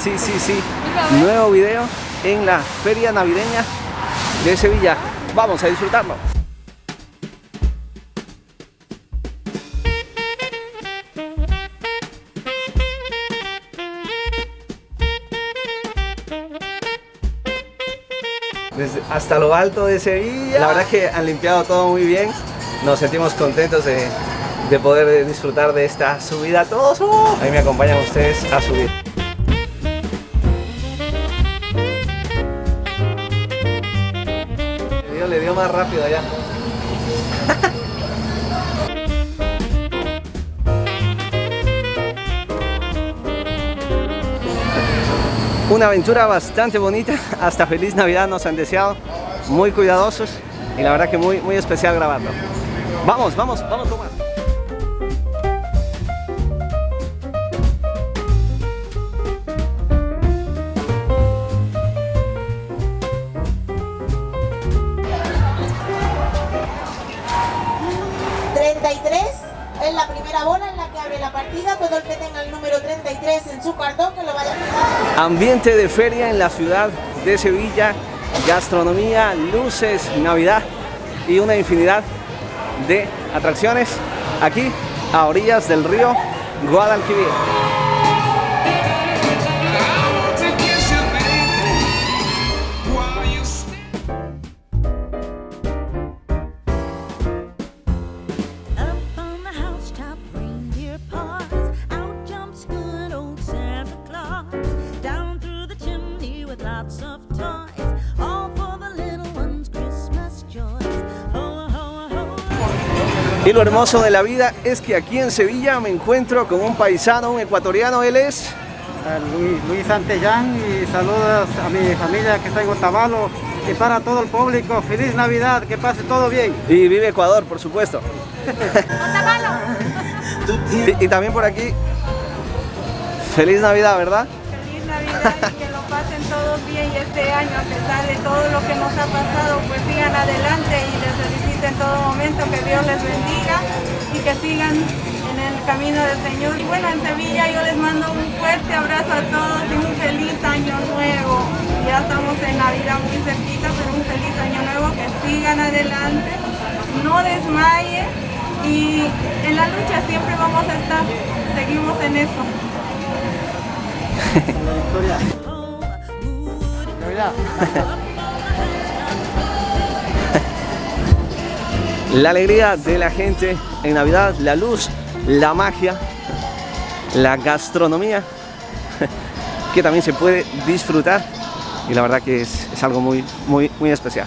sí, sí, sí. Nuevo video en la feria navideña de Sevilla. Vamos a disfrutarlo. Desde hasta lo alto de Sevilla. La verdad es que han limpiado todo muy bien. Nos sentimos contentos de, de poder disfrutar de esta subida todos. Ahí me acompañan ustedes a subir. Le dio, más rápido allá. Una aventura bastante bonita, hasta feliz Navidad nos han deseado, muy cuidadosos y la verdad que muy, muy especial grabarlo. Vamos, vamos, vamos Tomás. Primera bola en la que abre la partida. Todo el que tenga el número 33 en su cartón que lo vaya a jugar. Ambiente de feria en la ciudad de Sevilla, gastronomía, luces, Navidad y una infinidad de atracciones aquí a orillas del río Guadalquivir. Y lo hermoso de la vida es que aquí en Sevilla me encuentro con un paisano, un ecuatoriano, él es... Luis, Luis Santellán y saludos a mi familia que está en Otavalo y para todo el público, feliz Navidad, que pase todo bien. Y vive Ecuador, por supuesto. y, y también por aquí, feliz Navidad, ¿verdad? Feliz Navidad y que lo pasen todos bien y este año a pesar de todo lo que nos ha pasado pues sigan adelante y les felicito en todo momento, que Dios les bendiga y que sigan en el camino del Señor. Y bueno, en Sevilla yo les mando un fuerte abrazo a todos y un feliz año nuevo. Ya estamos en Navidad muy cerquita, pero un feliz año nuevo, que sigan adelante, no desmayen y en la lucha siempre vamos a estar, seguimos en eso. Navidad. La alegría de la gente en Navidad, la luz, la magia, la gastronomía, que también se puede disfrutar y la verdad que es, es algo muy, muy, muy especial.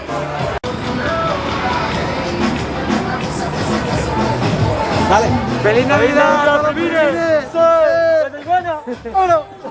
Dale. ¡Feliz Navidad! ¡Feliz Navidad!